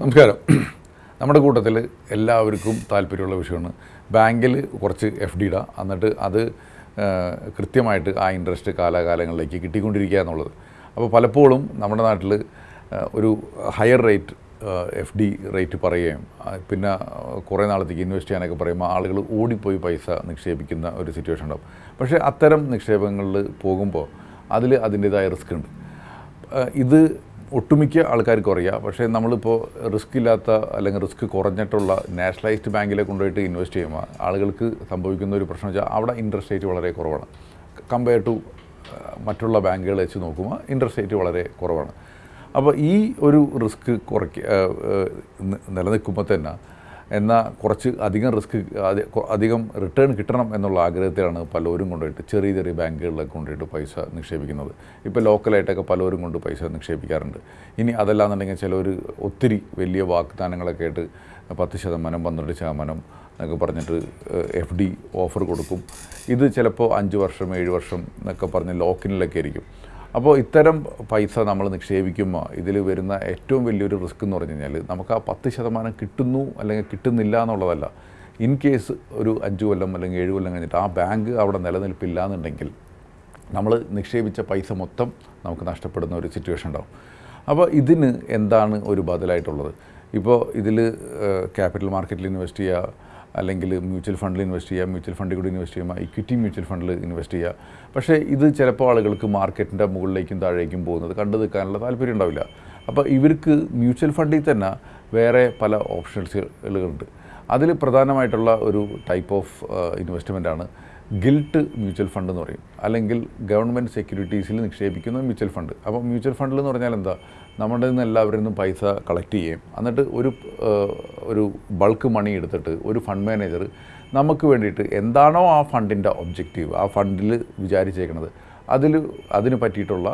നമസ്കാരം. നമ്മുടെ കൂട്ടത്തിൽ എല്ലാവർക്കും താല്പര്യമുള്ള വിഷയമാണ്. ബാങ്കിൽ കുറച്ച് എഫ് ഡി ഇടാം. എന്നിട്ട് അത് കൃത്യമായിട്ട് ആ ഇൻട്രസ്റ്റ് കാലാകാലങ്ങളിലേക്ക് കിട്ടിക്കൊണ്ടിരിക്കുക എന്നുള്ളത്. അപ്പോൾ പലപ്പോഴും നമ്മുടെ നാട്ടിൽ ഒരു higher rate F D rate പറയുകയും പിന്നെ കുറേ നാളത്തേക്ക് ഇൻവെസ്റ്റ് ചെയ്യാനൊക്കെ പറയുമ്പോൾ ആളുകൾ ഓടിപ്പോയി പൈസ നിക്ഷേപിക്കുന്ന ഒരു സിറ്റുവേഷൻ ഉണ്ടാവും. പക്ഷേ അത്തരം നിക്ഷേപങ്ങളിൽ പോകുമ്പോൾ അതിൽ അതിന്റേതായ റിസ്ക് ഉണ്ട്. ഇത് ഒട്ടുമിക്ക ആൾക്കാർക്ക് അറിയാം. പക്ഷേ നമ്മളിപ്പോൾ റിസ്ക് ഇല്ലാത്ത അല്ലെങ്കിൽ റിസ്ക് കുറഞ്ഞിട്ടുള്ള നാഷണലൈസ്ഡ് ബാങ്കിലെ കൊണ്ടുപോയിട്ട് ഇൻവെസ്റ്റ് ചെയ്യുമ്പോൾ ആളുകൾക്ക് സംഭവിക്കുന്ന ഒരു പ്രശ്നം വെച്ചാൽ അവിടെ ഇൻട്രസ്റ്റ് റേറ്റ് വളരെ കുറവാണ്. കമ്പയർ ടു മറ്റുള്ള ബാങ്കുകൾ വെച്ച് നോക്കുമ്പോൾ ഇൻട്രസ്റ്റ് റേറ്റ് വളരെ കുറവാണ്. അപ്പോൾ ഈ ഒരു റിസ്ക് കുറയ്ക്ക നിലനിൽക്കുമ്പോൾ തന്നെ എന്നാൽ കുറച്ച് അധികം റിസ്ക് അധികം റിട്ടേൺ കിട്ടണം എന്നുള്ള ആഗ്രഹത്തിലാണ് പലരും കൊണ്ടുപോയിട്ട് ചെറിയ ചെറിയ ബാങ്കുകളിലൊക്കെ കൊണ്ടുപോയിട്ട് പൈസ നിക്ഷേപിക്കുന്നത്. ഇപ്പോൾ ലോക്കലായിട്ടൊക്കെ പലരും കൊണ്ട് പൈസ നിക്ഷേപിക്കാറുണ്ട്. ഇനി അതല്ലാന്നുണ്ടെങ്കിൽ ചിലർ ഒത്തിരി വലിയ വാഗ്ദാനങ്ങളൊക്കെ ആയിട്ട് പത്ത് ശതമാനം പന്ത്രണ്ട് ശതമാനം എന്നൊക്കെ പറഞ്ഞിട്ട് എഫ് ഡി ഓഫർ കൊടുക്കും. ഇത് ചിലപ്പോൾ അഞ്ച് വർഷം ഏഴ് വർഷം എന്നൊക്കെ പറഞ്ഞ് ലോക്കിനിലൊക്കെ ആയിരിക്കും. അപ്പോൾ ഇത്തരം പൈസ നമ്മൾ നിക്ഷേപിക്കുമ്പോൾ ഇതിൽ വരുന്ന ഏറ്റവും വലിയൊരു റിസ്ക് എന്ന് പറഞ്ഞു കഴിഞ്ഞാൽ നമുക്ക് ആ പത്ത് ശതമാനം കിട്ടുന്നു അല്ലെങ്കിൽ കിട്ടുന്നില്ല എന്നുള്ളതല്ല. ഇൻ കേസ് ഒരു അഞ്ച് കൊല്ലം അല്ലെങ്കിൽ ഏഴ് കൊല്ലം കഴിഞ്ഞിട്ട് ആ ബാങ്ക് അവിടെ നിലനിൽപ്പില്ല എന്നുണ്ടെങ്കിൽ നമ്മൾ നിക്ഷേപിച്ച പൈസ മൊത്തം നമുക്ക് നഷ്ടപ്പെടുന്ന ഒരു സിറ്റുവേഷൻ ഉണ്ടാവും. അപ്പോൾ ഇതിന് എന്താണ് ഒരു ബദലായിട്ടുള്ളത്? ഇപ്പോൾ ഇതിൽ ക്യാപിറ്റൽ മാർക്കറ്റിൽ ഇൻവെസ്റ്റ് ചെയ്യുക അല്ലെങ്കിൽ മ്യൂച്വൽ ഫണ്ടിൽ ഇൻവെസ്റ്റ് ചെയ്യുക മ്യൂച്വൽ ഫണ്ടിൽ കൂടി ഇൻവെസ്റ്റ് ചെയ്യുക ഇക്വിറ്റി മ്യൂച്വൽ ഫണ്ടിൽ ഇൻവെസ്റ്റ് ചെയ്യുക. പക്ഷേ ഇത് ചിലപ്പോൾ ആളുകൾക്ക് മാർക്കറ്റിന്റെ മുകളിലേക്കും താഴേക്കും പോകുന്നത് കണ്ടു നിൽക്കാനുള്ള താല്പര്യം ഉണ്ടാവില്ല. അപ്പോൾ ഇവർക്ക് മ്യൂച്വൽ ഫണ്ടിൽ തന്നെ വേറെ പല ഓപ്ഷൻസുകളുണ്ട് അതിൽ പ്രധാനമായിട്ടുള്ള ഒരു ടൈപ്പ് ഓഫ് ഇൻവെസ്റ്റ്മെന്റാണ് ഗിൽട്ട് മ്യൂച്വൽ ഫണ്ട് എന്ന് പറയും. അല്ലെങ്കിൽ ഗവൺമെന്റ് സെക്യൂരിറ്റീസിൽ നിക്ഷേപിക്കുന്ന മ്യൂച്വൽ ഫണ്ട്. അപ്പോൾ മ്യൂച്വൽ ഫണ്ടിൽ എന്ന് പറഞ്ഞാൽ എന്താ? നമ്മുടെ നിന്ന് എല്ലാവരിൽ നിന്നും പൈസ കളക്ട് ചെയ്യും എന്നിട്ട് ഒരു ഒരു ബൾക്ക് മണി എടുത്തിട്ട് ഒരു ഫണ്ട് മാനേജർ നമുക്ക് വേണ്ടിയിട്ട് എന്താണോ ആ ഫണ്ടിന്റെ ഒബ്ജക്റ്റീവ് ആ ഫണ്ടിൽ വിചാരിച്ചേക്കുന്നത് അതിൽ അതിന് പറ്റിയിട്ടുള്ള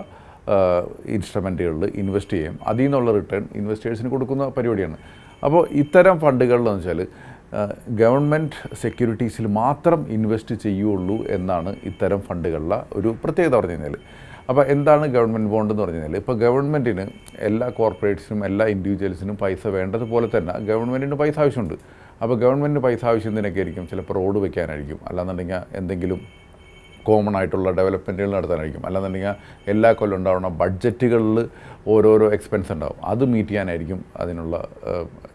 ഇൻസ്ട്രുമെന്റുകളിൽ ഇൻവെസ്റ്റ് ചെയ്യും അതിൽ നിന്നുള്ള റിട്ടേൺ ഇൻവെസ്റ്റേഴ്സിന് കൊടുക്കുന്ന പരിപാടിയാണ്. അപ്പോൾ ഇത്തരം ഫണ്ടുകളിലെന്ന് വെച്ചാൽ ഗവൺമെന്റ് സെക്യൂരിറ്റീസിൽ മാത്രം ഇൻവെസ്റ്റ് ചെയ്യുള്ളൂ എന്നാണ് ഇത്തരം ഫണ്ടുകളിലെ ഒരു പ്രത്യേകത പറഞ്ഞു കഴിഞ്ഞാൽ അപ്പോൾ എന്താണ് ഗവൺമെന്റ് ബോണ്ട് എന്ന് പറഞ്ഞു കഴിഞ്ഞാൽ ഇപ്പോൾ ഗവൺമെന്റിന് എല്ലാ കോർപ്പറേറ്റ്സിനും എല്ലാ ഇൻഡിവിജ്വൽസിനും പൈസ വേണ്ടതുപോലെ തന്നെ ഗവൺമെന്റിന് പൈസ ആവശ്യമുണ്ട്. അപ്പോൾ ഗവൺമെന്റിന് പൈസ ആവശ്യം എന്തിനൊക്കെ ആയിരിക്കും ചിലപ്പോൾ റോഡ് വയ്ക്കാനായിരിക്കും അല്ലാന്നുണ്ടെങ്കിൽ എന്തെങ്കിലും കോമൺ ആയിട്ടുള്ള ഡെവലപ്മെന്റുകൾ നടത്താനായിരിക്കും. അല്ലാന്നുണ്ടെങ്കിൽ എല്ലാ കൊല്ലം ഉണ്ടാവുന്ന ബഡ്ജറ്റുകളിൽ ഓരോരോ എക്സ്പെൻസ് ഉണ്ടാവും. അത് മീറ്റ് ചെയ്യാനായിരിക്കും അതിനുള്ള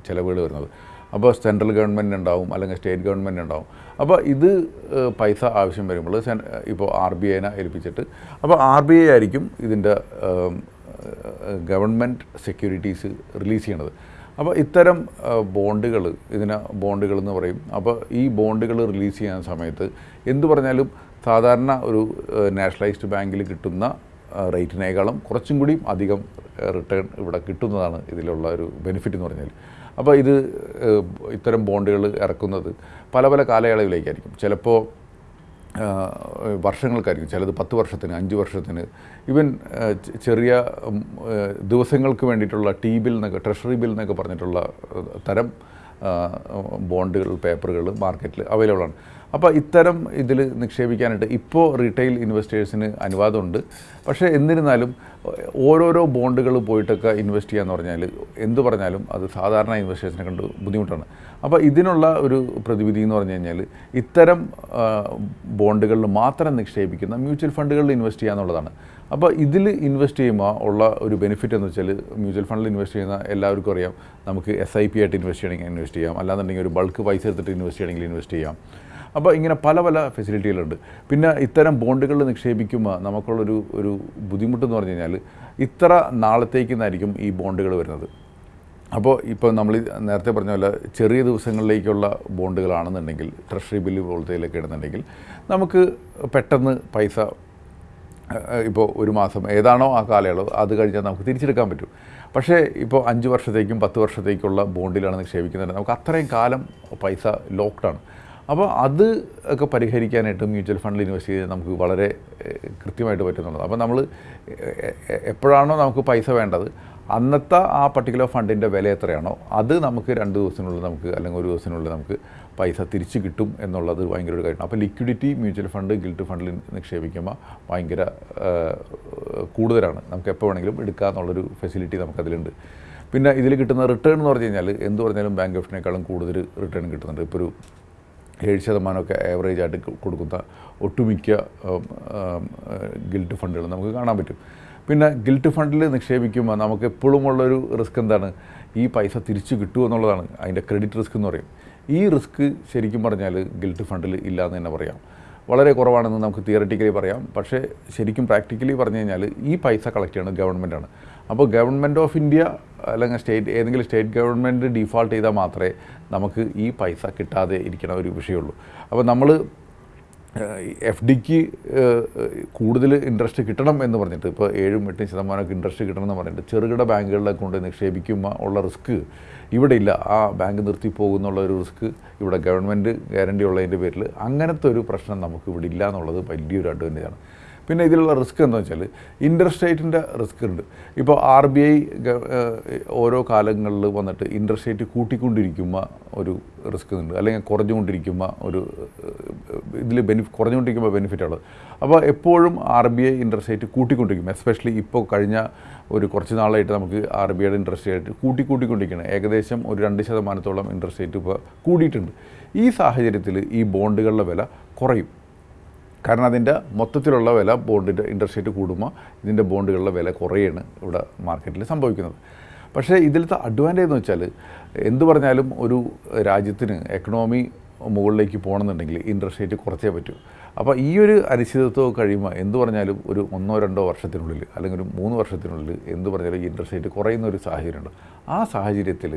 ചിലവുകൾ വരുന്നത്. അപ്പോൾ സെൻട്രൽ ഗവൺമെന്റ് ഉണ്ടാവും അല്ലെങ്കിൽ സ്റ്റേറ്റ് ഗവൺമെന്റ് ഉണ്ടാവും. അപ്പോൾ ഇത് പൈസ ആവശ്യം വരുമ്പോൾ ഇപ്പോൾ ആർ ബി ഐനെ ഏൽപ്പിച്ചിട്ട് അപ്പോൾ ആർ ബി ഐ ആയിരിക്കും ഇതിന്റെ ഗവൺമെന്റ് സെക്യൂരിറ്റീസ് റിലീസ് ചെയ്യണത്. അപ്പോൾ ഇത്തരം ബോണ്ടുകൾ ഇതിനെ ബോണ്ടുകൾ എന്ന് പറയും. അപ്പോൾ ഈ ബോണ്ടുകൾ റിലീസ് ചെയ്യുന്ന സമയത്ത് എന്തു പറഞ്ഞാലും സാധാരണ ഒരു നാഷണലൈസ്ഡ് ബാങ്കിൽ കിട്ടുന്ന റേറ്റിനേക്കാളും കുറച്ചും കൂടി അധികം റിട്ടേൺ ഇവിടെ കിട്ടുന്നതാണ് ഇതിലുള്ള ഒരു ബെനിഫിറ്റ് എന്ന് പറഞ്ഞാൽ. അപ്പോൾ ഇത് ഇത്തരം ബോണ്ടുകൾ ഇറക്കുന്നത് പല പല കാലയളവിലേക്കായിരിക്കും. ചിലപ്പോൾ വർഷങ്ങൾക്കായിരിക്കും. ചിലത് പത്ത് വർഷത്തിന് അഞ്ച് വർഷത്തിന്. ഈവൻ ചെറിയ ദിവസങ്ങൾക്ക് വേണ്ടിയിട്ടുള്ള ടി ബിൽ എന്നൊക്കെ ട്രഷറി ബിൽ എന്നൊക്കെ പറഞ്ഞിട്ടുള്ള തരം ബോണ്ടുകൾ പേപ്പറുകൾ മാർക്കറ്റിൽ അവൈലബിൾ ആണ്. അപ്പോൾ ഇത്തരം ഇതിൽ നിക്ഷേപിക്കാനായിട്ട് ഇപ്പോൾ റീറ്റെയിൽ ഇൻവെസ്റ്റേഴ്സിന് അനുവാദമുണ്ട്. പക്ഷേ എന്നിരുന്നാലും ഓരോരോ ബോണ്ടുകൾ പോയിട്ടൊക്കെ ഇൻവെസ്റ്റ് ചെയ്യാന്ന് പറഞ്ഞാൽ എന്ത് പറഞ്ഞാലും അത് സാധാരണ ഇൻവെസ്റ്റേഴ്സിനെ കണ്ട് ബുദ്ധിമുട്ടാണ്. അപ്പോൾ ഇതിനുള്ള ഒരു പ്രതിവിധി എന്ന് പറഞ്ഞു കഴിഞ്ഞാൽ ഇത്തരം ബോണ്ടുകളിൽ മാത്രം നിക്ഷേപിക്കുന്ന മ്യൂച്വൽ ഫണ്ടുകളിൽ ഇൻവെസ്റ്റ് ചെയ്യുക എന്നുള്ളതാണ്. അപ്പോൾ ഇതിൽ ഇൻവെസ്റ്റ് ചെയ്യുമ്പോൾ ഉള്ള ഒരു ബെനിഫിറ്റ് എന്ന് വെച്ചാൽ മ്യൂച്വൽ ഫണ്ടിൽ ഇൻവെസ്റ്റ് ചെയ്യുന്ന എല്ലാവർക്കും അറിയാം. നമുക്ക് എസ് ഐ പി ആയിട്ട് ഇൻവെസ്റ്റ് ചെയ്യണമെങ്കിൽ ഇൻവെസ്റ്റ് ചെയ്യാം. അല്ലാന്നുണ്ടെങ്കിൽ ഒരു ബൾക്ക് പൈസ എടുത്തിട്ട് ഇൻവെസ്റ്റ് ചെയ്യണമെങ്കിൽ ഇൻവെസ്റ്റ് ചെയ്യാം. അപ്പോൾ ഇങ്ങനെ പല പല ഫെസിലിറ്റികളുണ്ട് പിന്നെ ഇത്തരം ബോണ്ടുകളിൽ നിക്ഷേപിക്കുമ്പോൾ നമുക്കുള്ളൊരു ഒരു ബുദ്ധിമുട്ടെന്ന് പറഞ്ഞു കഴിഞ്ഞാൽ ഇത്ര നാളത്തേക്കെന്നായിരിക്കും ഈ ബോണ്ടുകൾ വരുന്നത്. അപ്പോൾ ഇപ്പോൾ നമ്മൾ നേരത്തെ പറഞ്ഞ പോലെ ചെറിയ ദിവസങ്ങളിലേക്കുള്ള ബോണ്ടുകളാണെന്നുണ്ടെങ്കിൽ ട്രഷറി ബില്ല് പോലത്തേലൊക്കെ ഇടുന്നുണ്ടെങ്കിൽ നമുക്ക് പെട്ടെന്ന് പൈസ ഇപ്പോൾ ഒരു മാസം ഏതാണോ ആ കാലയളവ് അത് കഴിഞ്ഞാൽ നമുക്ക് തിരിച്ചെടുക്കാൻ പറ്റും. പക്ഷേ ഇപ്പോൾ അഞ്ച് വർഷത്തേക്കും പത്ത് വർഷത്തേക്കുള്ള ബോണ്ടിലാണ് നിക്ഷേപിക്കുന്നത്. നമുക്ക് അത്രയും കാലം പൈസ ലോക്ക്ഡാണ് അപ്പോൾ അത് ഒക്കെ പരിഹരിക്കാനായിട്ട് മ്യൂച്വൽ ഫണ്ടിൽ ഇൻവെസ്റ്റ് ചെയ്ത് നമുക്ക് വളരെ കൃത്യമായിട്ട് പറ്റുന്നുള്ളത് അപ്പോൾ നമ്മൾ എപ്പോഴാണോ നമുക്ക് പൈസ വേണ്ടത് അന്നത്തെ ആ പർട്ടിക്കുലർ ഫണ്ടിന്റെ വില എത്രയാണോ അത് നമുക്ക് രണ്ട് ദിവസത്തിനുള്ളിൽ നമുക്ക് അല്ലെങ്കിൽ ഒരു ദിവസത്തിനുള്ളിൽ നമുക്ക് പൈസ തിരിച്ച് കിട്ടും എന്നുള്ളത് ഭയങ്കര ഒരു കാര്യമാണ്. അപ്പോൾ ലിക്വിഡിറ്റി മ്യൂച്വൽ ഫണ്ട് ഗിൽറ്റ് ഫണ്ടിൽ നിക്ഷേപിക്കുമ്പോൾ ഭയങ്കര കൂടുതലാണ്. നമുക്ക് എപ്പോൾ വേണമെങ്കിലും എടുക്കുക എന്നുള്ളൊരു ഫെസിലിറ്റി നമുക്കതിലുണ്ട്. പിന്നെ ഇതിൽ കിട്ടുന്ന റിട്ടേൺ എന്ന് പറഞ്ഞു കഴിഞ്ഞാൽ എന്ത് പറഞ്ഞാലും ബാങ്ക് ഓഫിനേക്കാളും കൂടുതൽ റിട്ടേൺ കിട്ടുന്നുണ്ട്. ഇപ്പോൾ ഒരു ഏഴ് ശതമാനമൊക്കെ ആവറേജ് ആയിട്ട് കൊടുക്കുന്ന ഒട്ടുമിക്ക ഗിൽറ്റ് ഫണ്ടുകൾ നമുക്ക് കാണാൻ പറ്റും. പിന്നെ ഗിൽറ്റ് ഫണ്ടിൽ നിക്ഷേപിക്കുമ്പോൾ നമുക്ക് എപ്പോഴും ഉള്ളൊരു റിസ്ക് എന്താണ്? ഈ പൈസ തിരിച്ചു കിട്ടുമോ എന്നുള്ളതാണ് അതിന്റെ ക്രെഡിറ്റ് റിസ്ക് എന്ന് പറയും. ഈ റിസ്ക് ശരിക്കും പറഞ്ഞാൽ ഗിൽറ്റ് ഫണ്ടിൽ ഇല്ല എന്ന് തന്നെ പറയാം. വളരെ കുറവാണെന്ന് നമുക്ക് തിയററ്റിക്കലി പറയാം. പക്ഷേ ശരിക്കും പ്രാക്ടിക്കലി പറഞ്ഞു കഴിഞ്ഞാൽ ഈ പൈസ കളക്ട് ചെയ്യുന്നത് ഗവൺമെന്റാണ് അപ്പോൾ ഗവൺമെന്റ് ഓഫ് ഇന്ത്യ അല്ലെങ്കിൽ സ്റ്റേറ്റ് ഏതെങ്കിലും സ്റ്റേറ്റ് ഗവൺമെന്റ് ഡിഫോൾട്ട് ചെയ്താൽ മാത്രമേ നമുക്ക് ഈ പൈസ കിട്ടാതെ ഇരിക്കണ ഒരു വിഷയമുള്ളൂ. അപ്പോൾ നമ്മൾ എഫ് ഡിക്ക് കൂടുതൽ ഇൻട്രസ്റ്റ് കിട്ടണം എന്ന് പറഞ്ഞിട്ട് ഇപ്പോൾ ഏഴും എട്ടും ശതമാനമൊക്കെ ഇൻട്രസ്റ്റ് കിട്ടണം എന്ന് പറഞ്ഞിട്ട് ചെറുകിട ബാങ്കുകളിലെ കൊണ്ട് നിക്ഷേപിക്കുമ്പോൾ ഉള്ള റിസ്ക് ഇവിടെ ഇല്ല. ആ ബാങ്ക് നിർത്തി പോകുന്നുള്ള ഒരു റിസ്ക് ഇവിടെ ഗവൺമെന്റ് ഗ്യാരണ്ടി ഉള്ളതിന്റെ പേരിൽ അങ്ങനത്തെ ഒരു പ്രശ്നം നമുക്ക് ഇവിടെ ഇല്ല എന്നുള്ളത് വലിയൊരു അഡ്വാന്റേജാണ്. പിന്നെ ഇതിലുള്ള റിസ്ക് എന്താണെന്ന് വെച്ചാൽ ഇൻട്രസ്റ്റ് റേറ്റിന്റെ റിസ്ക് ഉണ്ട്. ഇപ്പോൾ ആർ ബി ഐ ഓരോ കാലങ്ങളിൽ വന്നിട്ട് ഇൻട്രസ്റ്റ് റേറ്റ് കൂട്ടിക്കൊണ്ടിരിക്കുമ്പോൾ ഒരു റിസ്ക് ഉണ്ട്. അല്ലെങ്കിൽ കുറഞ്ഞുകൊണ്ടിരിക്കുമ്പോൾ ഒരു ഇതിൽ ബെനിഫി കുറഞ്ഞുകൊണ്ടിരിക്കുമ്പോൾ ആണ് അപ്പോൾ എപ്പോഴും R B I interest rate കൂട്ടിക്കൊണ്ടിരിക്കും. Especially ഇപ്പോൾ കഴിഞ്ഞ ഒരു കുറച്ച് നാളായിട്ട് നമുക്ക് ആർ ബി ഐയുടെ ഇൻട്രസ്റ്റ് റേറ്റ് കൂട്ടി കൂട്ടിക്കൊണ്ടിരിക്കുകയാണ് ഏകദേശം ഒരു രണ്ട് ശതമാനത്തോളം ഇൻട്രസ്റ്റ് റേറ്റ് ഇപ്പോൾ കൂടിയിട്ടുണ്ട്. ഈ സാഹചര്യത്തിൽ ഈ ബോണ്ടുകളുടെ വില കുറയും. കാരണം അതിന്റെ മൊത്തത്തിലുള്ള വില ബോണ്ടിന്റെ ഇൻട്രസ്റ്റ് റേറ്റ് കൂടുമ്പോൾ ഇതിന്റെ ബോണ്ടുകളുടെ വില കുറയാണ് ഇവിടെ മാർക്കറ്റിൽ സംഭവിക്കുന്നത്. പക്ഷേ ഇതിലത്തെ അഡ്വാന്റേജ് എന്ന് വെച്ചാൽ എന്തു പറഞ്ഞാലും ഒരു രാജ്യത്തിന് എക്കണോമി മുകളിലേക്ക് പോകണമെന്നുണ്ടെങ്കിൽ ഇൻട്രസ്റ്റ് റേറ്റ് കുറച്ചേ പറ്റൂ. അപ്പോൾ ഈ ഒരു അനിശ്ചിതത്വം കഴിയുമ്പോൾ എന്തു പറഞ്ഞാലും ഒരു ഒന്നോ രണ്ടോ വർഷത്തിനുള്ളിൽ അല്ലെങ്കിൽ ഒരു മൂന്ന് വർഷത്തിനുള്ളിൽ എന്തു പറഞ്ഞാലും ഇൻട്രസ്റ്റ് റേറ്റ് കുറയുന്ന ഒരു സാഹചര്യമുണ്ട്. ആ സാഹചര്യത്തിൽ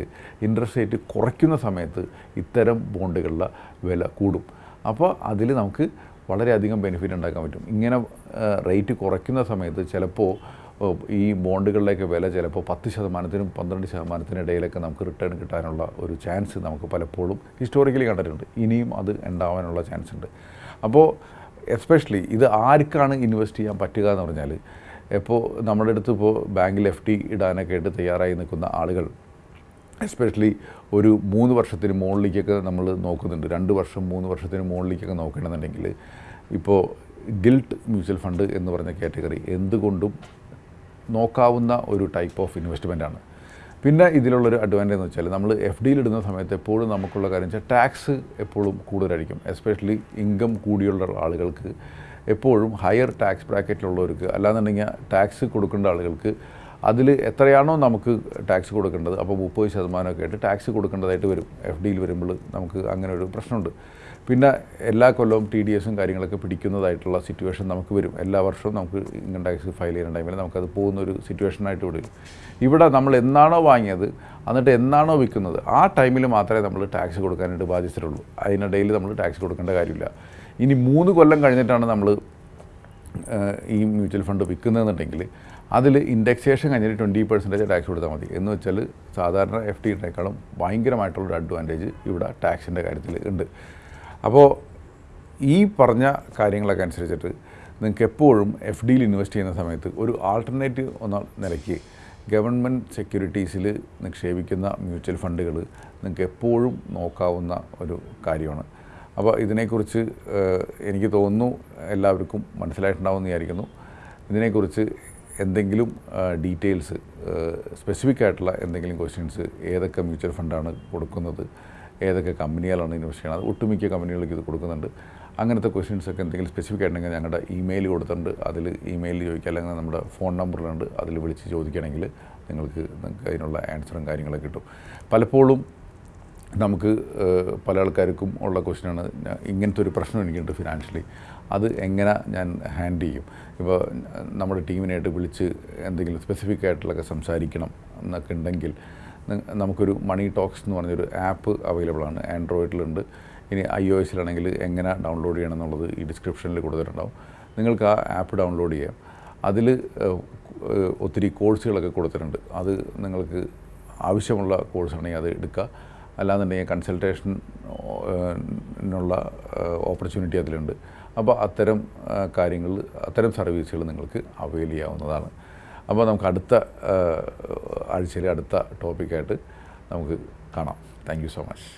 ഇൻട്രസ്റ്റ് റേറ്റ് കുറയ്ക്കുന്ന സമയത്ത് ഇത്തരം ബോണ്ടുകളുടെ വില കൂടും. അപ്പോൾ അതിൽ നമുക്ക് വളരെയധികം ബെനിഫിറ്റ് ഉണ്ടാക്കാൻ പറ്റും. ഇങ്ങനെ റേറ്റ് കുറയ്ക്കുന്ന സമയത്ത് ചിലപ്പോൾ ഈ ബോണ്ടുകളിലേക്ക് വില ചിലപ്പോൾ പത്ത് ശതമാനത്തിനും പന്ത്രണ്ട് ശതമാനത്തിനും ഇടയിലൊക്കെ നമുക്ക് റിട്ടേൺ കിട്ടാനുള്ള ഒരു ചാൻസ് നമുക്ക് പലപ്പോഴും ഹിസ്റ്റോറിക്കലി കണ്ടിട്ടുണ്ട്. ഇനിയും അത് ഉണ്ടാവാനുള്ള ചാൻസ് ഉണ്ട്. അപ്പോൾ എസ്പെഷ്യലി ഇത് ആർക്കാണ് ഇൻവെസ്റ്റ് ചെയ്യാൻ പറ്റുക എന്ന് പറഞ്ഞാൽ ഇപ്പോൾ നമ്മുടെ അടുത്ത് ഇപ്പോൾ ബാങ്കിൽ എഫ് ഡി ഇടാനൊക്കെ ആയിട്ട് തയ്യാറായി നിൽക്കുന്ന ആളുകൾ എസ്പെഷ്യലി ഒരു മൂന്ന് വർഷത്തിന് മുകളിലേക്കൊക്കെ നമ്മൾ നോക്കുന്നുണ്ട്. രണ്ട് വർഷം മൂന്ന് വർഷത്തിന് മുകളിലേക്കൊക്കെ നോക്കണമെന്നുണ്ടെങ്കിൽ ഇപ്പോൾ ഗിൽട്ട് മ്യൂച്വൽ ഫണ്ട് എന്ന് പറഞ്ഞ കാറ്റഗറി എന്തുകൊണ്ടും നോക്കാവുന്ന ഒരു ടൈപ്പ് ഓഫ് ഇൻവെസ്റ്റ്മെന്റ് ആണ്. പിന്നെ ഇതിലുള്ളൊരു അഡ്വാന്റേജ് എന്ന് വെച്ചാൽ നമ്മൾ എഫ് ഡിയിൽ ഇടുന്ന സമയത്ത് എപ്പോഴും നമുക്കുള്ള കാര്യം വെച്ചാൽ ടാക്സ് എപ്പോഴും കൂടുതലായിരിക്കും. എസ്പെഷ്യലി ഇൻകം കൂടിയുള്ള ആളുകൾക്ക് എപ്പോഴും ഹയർ ടാക്സ് ബ്രാക്കറ്റിലുള്ളവർക്ക് അല്ലാന്നുണ്ടെങ്കിൽ ടാക്സ് കൊടുക്കേണ്ട ആളുകൾക്ക് അതിൽ എത്രയാണോ നമുക്ക് ടാക്സ് കൊടുക്കേണ്ടത് അപ്പോൾ മുപ്പത് ശതമാനമൊക്കെ ആയിട്ട് ടാക്സ് കൊടുക്കേണ്ടതായിട്ട് വരും. എഫ് ഡിയിൽ വരുമ്പോൾ നമുക്ക് അങ്ങനെ ഒരു പ്രശ്നമുണ്ട്. പിന്നെ എല്ലാ കൊല്ലവും ടി ഡി എസും കാര്യങ്ങളൊക്കെ പിടിക്കുന്നതായിട്ടുള്ള സിറ്റുവേഷൻ നമുക്ക് വരും. എല്ലാ വർഷവും നമുക്ക് ഇൻകം ടാക്സ് ഫയൽ ചെയ്യുന്ന ടൈമിൽ നമുക്കത് പോകുന്ന ഒരു സിറ്റുവേഷനായിട്ട് ഇവിടെ ഇവിടെ നമ്മൾ എന്നാണോ വാങ്ങിയത് എന്നിട്ട് എന്നാണോ വിൽക്കുന്നത് ആ ടൈമിൽ മാത്രമേ നമ്മൾ ടാക്സ് കൊടുക്കാനായിട്ട് ബാധ്യസ്ഥരുള്ളൂ. അതിനിടയിൽ നമ്മൾ ടാക്സ് കൊടുക്കേണ്ട കാര്യമില്ല. ഇനി മൂന്ന് കൊല്ലം കഴിഞ്ഞിട്ടാണ് നമ്മൾ ഈ മ്യൂച്വൽ ഫണ്ട് വിൽക്കുന്നതെന്നുണ്ടെങ്കിൽ അതിൽ ഇൻഡെക്സേഷൻ കഴിഞ്ഞിട്ട് ട്വന്റി പെർസെന്റേജ് ടാക്സ് കൊടുത്താൽ മതി. എന്ന് വെച്ചാൽ സാധാരണ എഫ് ഡിനേക്കാളും ഭയങ്കരമായിട്ടുള്ളൊരു അഡ്വാന്റേജ് ഇവിടെ ടാക്സിന്റെ കാര്യത്തിൽ ഉണ്ട്. അപ്പോൾ ഈ പറഞ്ഞ കാര്യങ്ങളൊക്കെ അനുസരിച്ചിട്ട് നിങ്ങൾക്ക് എപ്പോഴും എഫ് ഡിയിൽ ഇൻവെസ്റ്റ് ചെയ്യുന്ന സമയത്ത് ഒരു ആൾട്ടർനേറ്റീവ് എന്ന നിലയ്ക്ക് ഗവൺമെന്റ് സെക്യൂരിറ്റീസിൽ നിക്ഷേപിക്കുന്ന മ്യൂച്വൽ ഫണ്ടുകൾ നിങ്ങൾക്ക് എപ്പോഴും നോക്കാവുന്ന ഒരു കാര്യമാണ്. അപ്പോൾ ഇതിനെക്കുറിച്ച് എനിക്ക് തോന്നുന്നു എല്ലാവർക്കും മനസ്സിലായിട്ടുണ്ടാവുമെന്ന് വിചാരിക്കുന്നു. ഇതിനെക്കുറിച്ച് എന്തെങ്കിലും ഡീറ്റെയിൽസ് സ്പെസിഫിക് ആയിട്ടുള്ള എന്തെങ്കിലും ക്വസ്റ്റ്യൻസ് ഏതൊക്കെ മ്യൂച്വൽ ഫണ്ടാണ് കൊടുക്കുന്നത് ഏതൊക്കെ കമ്പനികളാണ് ഇൻവെസ്റ്റ് ചെയ്യുന്നത് ഒട്ടുമിക്ക കമ്പനികൾക്ക് ഇത് കൊടുക്കുന്നുണ്ട്. അങ്ങനത്തെ ക്വസ്റ്റ്യൻസ് ഒക്കെ എന്തെങ്കിലും സ്പെസിഫിക് ആയിട്ടുണ്ടെങ്കിൽ ഞങ്ങളുടെ ഇമെയിൽ കൊടുത്തിട്ടുണ്ട്. അതിൽ ഇമെയിൽ ചോദിക്കുക അല്ലെങ്കിൽ നമ്മുടെ ഫോൺ നമ്പറിലുണ്ട് അതിൽ വിളിച്ച് ചോദിക്കുകയാണെങ്കിൽ നിങ്ങൾക്ക് നിങ്ങൾക്ക് അതിനുള്ള ആൻസറും കാര്യങ്ങളൊക്കെ കിട്ടും. പലപ്പോഴും നമുക്ക് പല ആൾക്കാർക്കും ഉള്ള ക്വസ്റ്റ്യനാണ്. ഇങ്ങനത്തെ ഒരു പ്രശ്നം എനിക്കുണ്ട് ഫിനാൻഷ്യലി. അത് എങ്ങനെ ഞാൻ ഹാൻഡിൽ ചെയ്യും? ഇപ്പോൾ നമ്മുടെ ടീമിനായിട്ട് വിളിച്ച് എന്തെങ്കിലും സ്പെസിഫിക് ആയിട്ടുള്ളൊക്കെ സംസാരിക്കണം എന്നൊക്കെ ഉണ്ടെങ്കിൽ നമുക്കൊരു മണി ടോക്സ് എന്ന് പറഞ്ഞൊരു ആപ്പ് അവൈലബിൾ ആണ്. ആൻഡ്രോയിഡിലുണ്ട്. ഇനി ഐ ഒ എസിലാണെങ്കിൽ എങ്ങനെ ഡൗൺലോഡ് ചെയ്യണം എന്നുള്ളത് ഈ ഡിസ്ക്രിപ്ഷനിൽ കൊടുത്തിട്ടുണ്ടാവും നിങ്ങൾക്ക് ആ ആപ്പ് ഡൗൺലോഡ് ചെയ്യാം. അതിൽ ഒത്തിരി കോഴ്സുകളൊക്കെ കൊടുത്തിട്ടുണ്ട്. അത് നിങ്ങൾക്ക് ആവശ്യമുള്ള കോഴ്സാണെങ്കിൽ അത് എടുക്കുക. അല്ലാന്നുണ്ടെങ്കിൽ കൺസൾട്ടേഷനുള്ള ഓപ്പർച്യൂണിറ്റി അതിലുണ്ട്. അപ്പോൾ അത്തരം കാര്യങ്ങൾ അത്തരം സർവീസുകൾ നിങ്ങൾക്ക് അവൈൽ ചെയ്യാവുന്നതാണ്. അപ്പോൾ നമുക്ക് അടുത്ത ആഴ്ചയിലെ അടുത്ത ടോപ്പിക്കായിട്ട് നമുക്ക് കാണാം. Thank so much